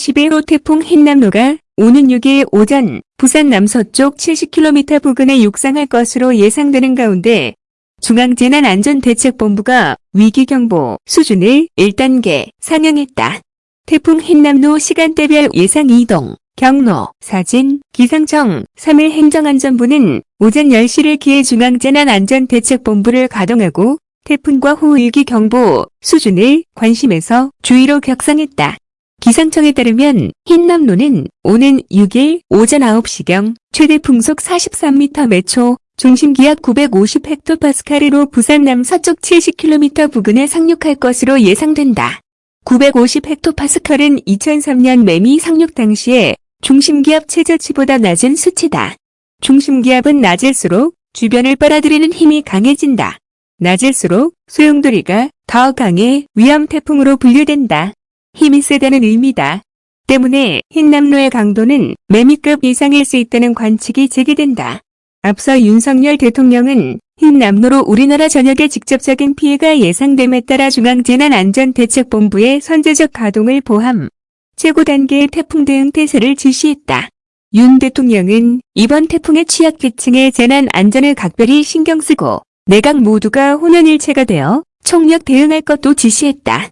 11호 태풍 흰남노가 오는 6일 오전 부산 남서쪽 70km 부근에 육상할 것으로 예상되는 가운데 중앙재난안전대책본부가 위기경보 수준을 1단계 상향했다. 태풍 흰남노 시간대별 예상 이동, 경로, 사진, 기상청, 3일 행정안전부는 오전 10시를 기해 중앙재난안전대책본부를 가동하고 태풍과 호위기경보 수준을 관심에서 주의로 격상했다. 기상청에 따르면 흰남노는 오는 6일 오전 9시경 최대 풍속 43m 매초, 중심기압 950헥토파스칼으로 부산 남서쪽 70km 부근에 상륙할 것으로 예상된다. 950헥토파스칼은 2003년 매미 상륙 당시에 중심기압 최저치보다 낮은 수치다. 중심기압은 낮을수록 주변을 빨아들이는 힘이 강해진다. 낮을수록 소용돌이가 더 강해 위험 태풍으로 분류된다. 힘이 세다는 의미다. 때문에 흰남노의 강도는 매미급 이상일 수 있다는 관측이 제기된다. 앞서 윤석열 대통령은 흰남노로 우리나라 전역에 직접적인 피해가 예상됨에 따라 중앙재난안전대책본부의 선제적 가동을 포함 최고 단계의 태풍 대응 태세를 지시했다. 윤 대통령은 이번 태풍의 취약계층의 재난 안전을 각별히 신경 쓰고 내각 모두가 혼연일체가 되어 총력 대응할 것도 지시했다.